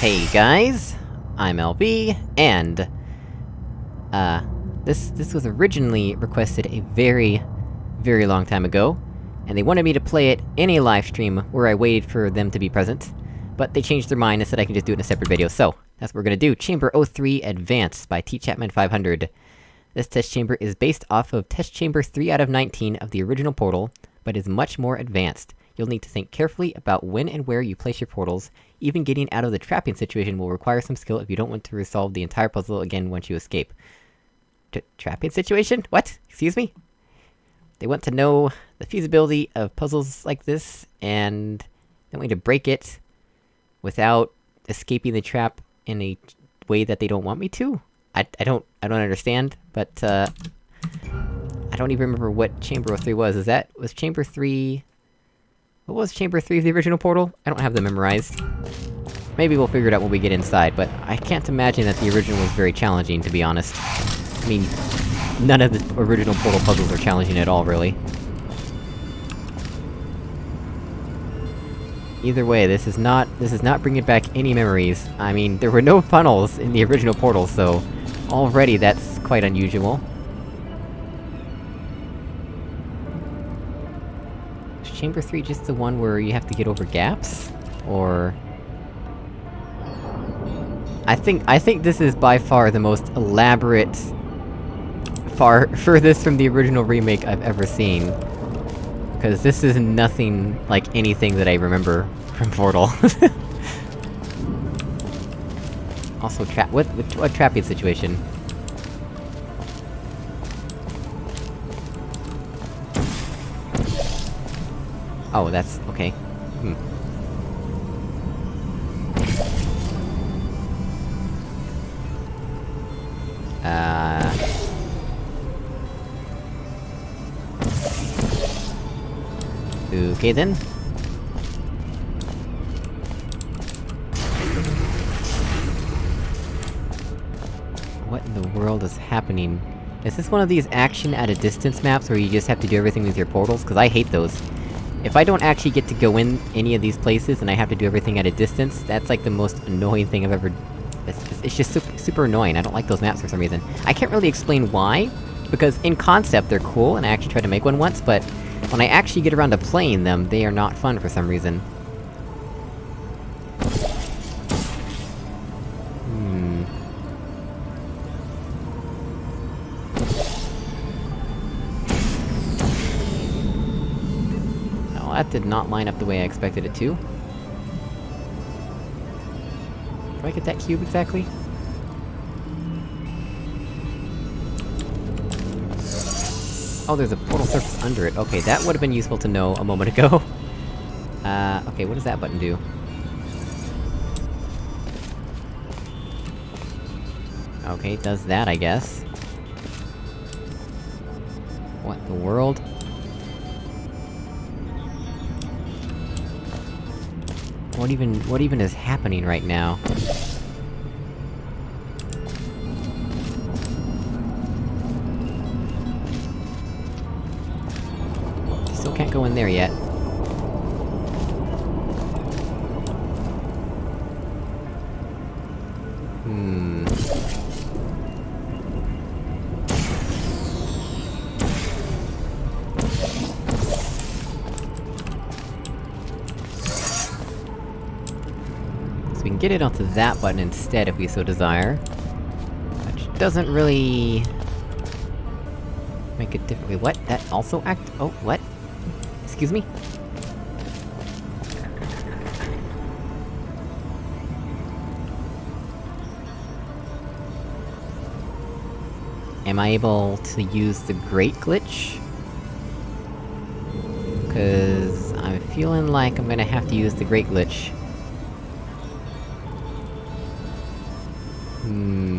Hey guys, I'm LB, and... Uh, this- this was originally requested a very, very long time ago, and they wanted me to play it in a livestream where I waited for them to be present, but they changed their mind and said I can just do it in a separate video, so, that's what we're gonna do. Chamber 03 Advanced by T. Chapman 500. This test chamber is based off of test chamber 3 out of 19 of the original Portal, but is much more advanced. You'll need to think carefully about when and where you place your portals, even getting out of the trapping situation will require some skill if you don't want to resolve the entire puzzle again once you escape. T trapping situation? What? Excuse me? They want to know the feasibility of puzzles like this, and they want you to break it without escaping the trap in a way that they don't want me to? I- I don't- I don't understand, but, uh... I don't even remember what Chamber 3 was, is that- was Chamber 3... What was Chamber 3 of the original Portal? I don't have them memorized. Maybe we'll figure it out when we get inside, but I can't imagine that the original was very challenging, to be honest. I mean, none of the original Portal puzzles are challenging at all, really. Either way, this is not- this is not bringing back any memories. I mean, there were no funnels in the original Portal, so... Already that's quite unusual. Is Chamber 3 just the one where you have to get over gaps? Or... I think- I think this is by far the most elaborate... Far furthest from the original remake I've ever seen. Cause this is nothing like anything that I remember from Portal. also, trap- what, what trapping situation? Oh, that's- okay. Hmm. Okay then. What in the world is happening? Is this one of these action at a distance maps where you just have to do everything with your portals? Cause I hate those. If I don't actually get to go in any of these places and I have to do everything at a distance, that's like the most annoying thing I've ever... It's just, it's just super, super annoying, I don't like those maps for some reason. I can't really explain why, because in concept they're cool, and I actually tried to make one once, but... When I actually get around to playing them, they are not fun for some reason. Hmm... That did not line up the way I expected it to. Do I get that cube exactly? Oh, there's a portal surface under it. Okay, that would've been useful to know a moment ago. Uh, okay, what does that button do? Okay, it does that, I guess. What the world? What even- what even is happening right now? Can't go in there yet. Hmm... So we can get it onto that button instead if we so desire. Which doesn't really... make it different- what? That also act- oh, what? Excuse me? Am I able to use the Great Glitch? Cause... I'm feeling like I'm gonna have to use the Great Glitch. Hmm...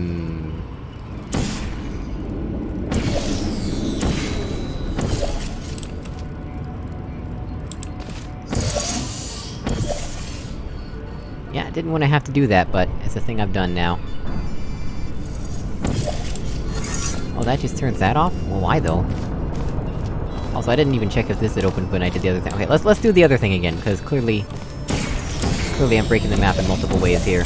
Didn't want to have to do that, but it's a thing I've done now. Oh, that just turns that off? Well, why though? Also, I didn't even check if this had opened when I did the other thing. Okay, let's- let's do the other thing again, cause clearly... Clearly I'm breaking the map in multiple ways here.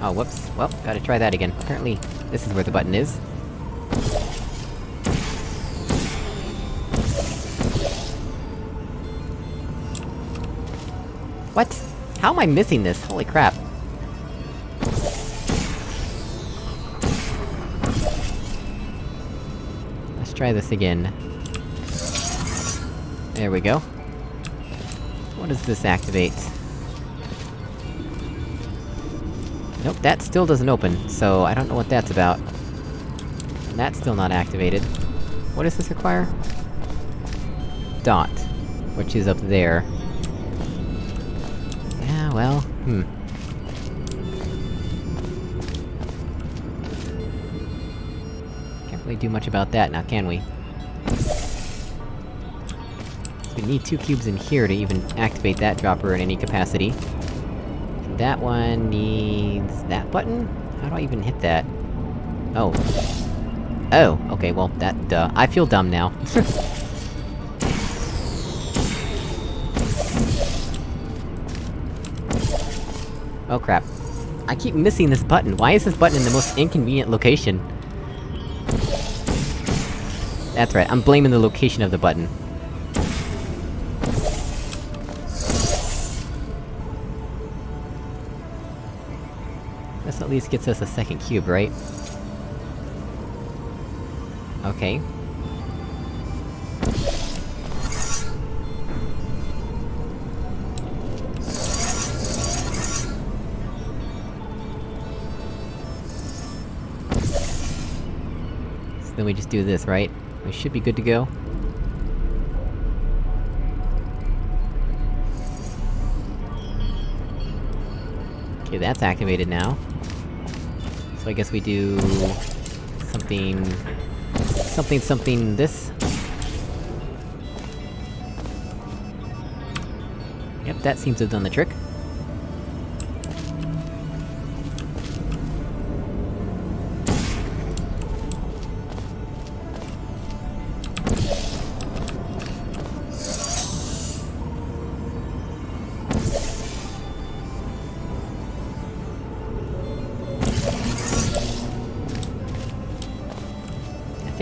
Oh, whoops. Well, gotta try that again. Apparently, this is where the button is. What? How am I missing this? Holy crap. Let's try this again. There we go. What does this activate? Nope, that still doesn't open, so I don't know what that's about. And that's still not activated. What does this require? Dot. Which is up there. Well, hmm. Can't really do much about that now, can we? We need two cubes in here to even activate that dropper in any capacity. That one needs... that button? How do I even hit that? Oh. Oh, okay, well, that, duh. I feel dumb now. oh crap. I keep missing this button. Why is this button in the most inconvenient location? That's right, I'm blaming the location of the button. This at least gets us a second cube, right? Okay. Then we just do this, right? We should be good to go. Okay, that's activated now. So I guess we do... something... Something something this? Yep, that seems to have done the trick.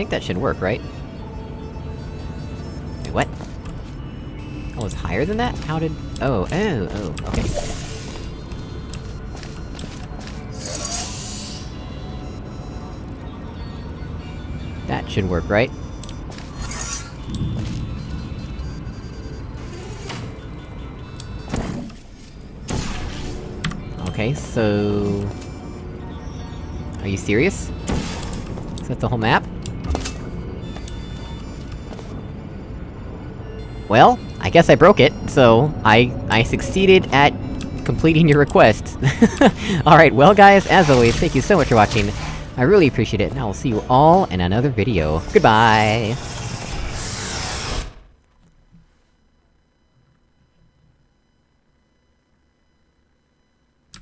Think that should work, right? Wait, what? Oh, it's higher than that? How did... Oh, oh, oh, okay. That should work, right? Okay, so... Are you serious? Is that the whole map? Well, I guess I broke it, so I... I succeeded at completing your request. Alright, well guys, as always, thank you so much for watching. I really appreciate it, and I will see you all in another video. Goodbye!